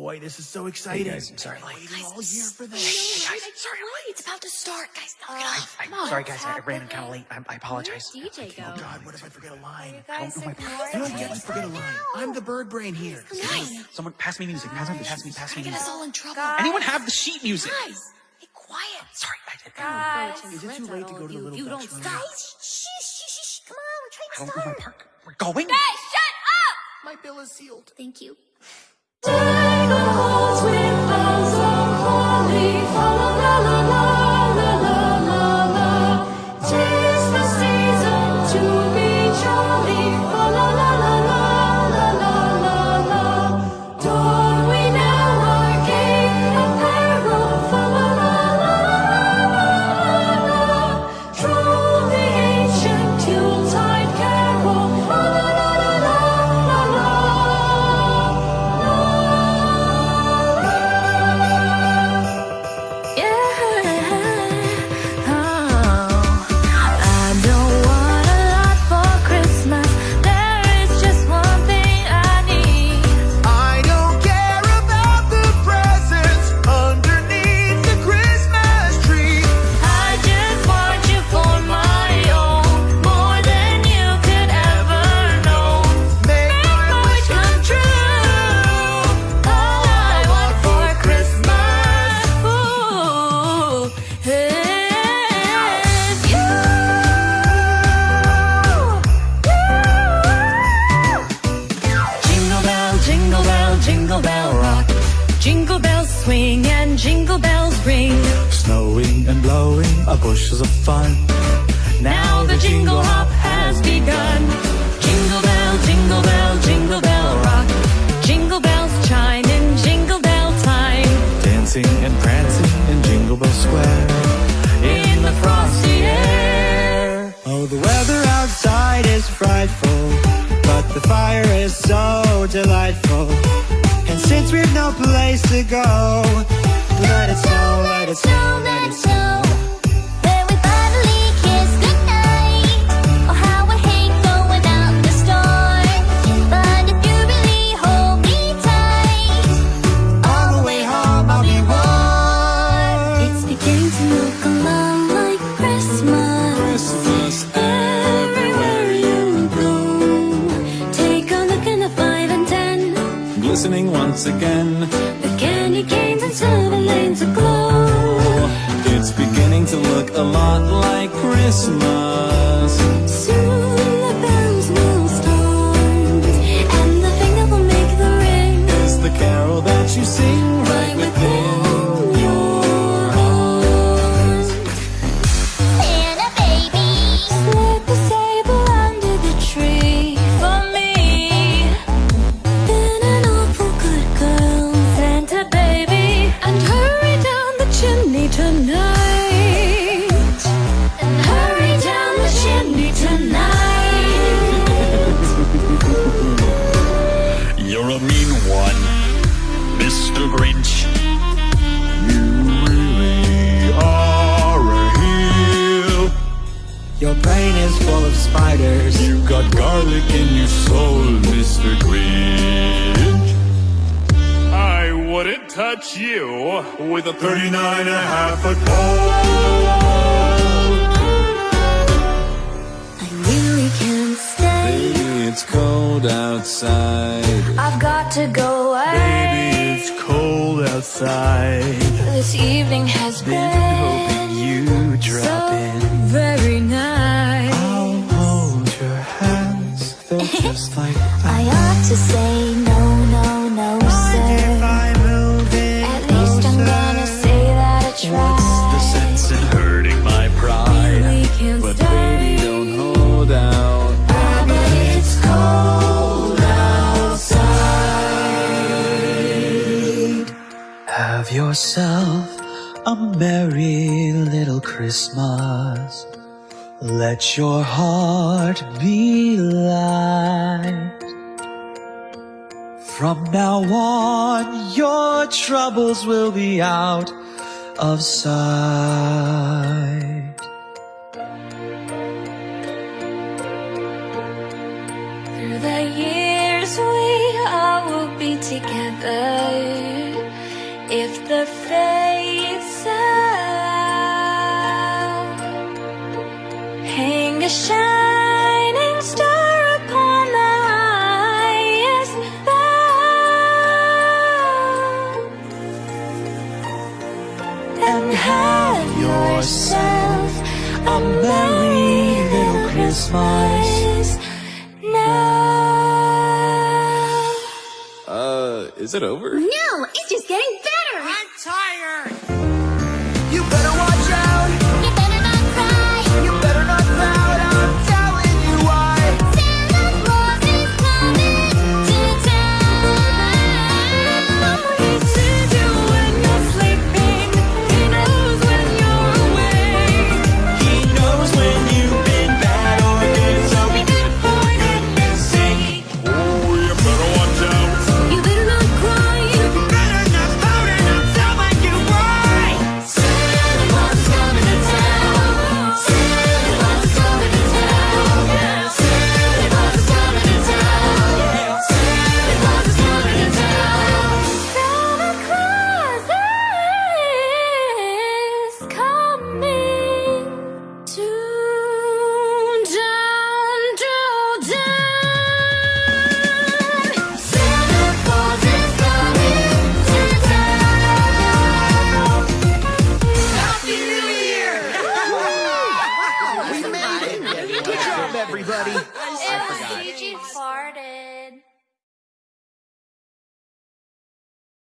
boy, this is so exciting. Hey guys, I'm sorry. Waiting all year for this. Hey, guys, sorry, It's about to start, guys. Knock it Uh, off. I'm Come on. sorry guys, I ran in kind of late. I, I apologize. Where'd DJ go? Oh God, what if I forget a line? You guys know my ignore You don't get to forget a line. I'm the bird brain here. Guys, Someone pass me music. Pass me, pass me, pass me get music. us all in trouble. Guys. Anyone have the sheet music? Guys, be quiet. Sorry, I did. Guys, Is it too late to go to the little you Dutch don't room? Guys, shh, shh, shh, shh. Come on, we're trying I to don't know my start. park. We're going. Guys, shut up! My bill is sealed. Thank you. I and blowing are bushels of fun. Now the jingle hop has begun. Jingle bell, jingle bell, jingle bell rock. Jingle bells chime in jingle bell time. Dancing and prancing in Jingle Bell Square. In the frosty air. Oh, the weather outside is frightful, but the fire is so delightful. And since we've no place to go, let it snow, let it snow, let it snow. Once again. The candy canes and silver lanes aglow. It's beginning to look a lot like Christmas. Your brain is full of spiders. You got garlic in your soul, Mr. Grinch. I wouldn't touch you with a 39 and a half foot pole. I really can't stay. Baby, it's cold outside. I've got to go away. Baby, it's cold outside. This evening has Been hoping been you drop so in. To say no, no, no, sir. I At least I'm gonna say that I tried. The sense in hurting my pride. But baby, don't hold out. Ah, but it's cold outside. Have yourself a merry little Christmas. Let your heart be light. From now on, your troubles will be out of sight. Through the years we all will be together. if the fates allow, hang a shining and have yourself a merry little Christmas now. Uh, is it over? No, it's just getting better! I'm tired.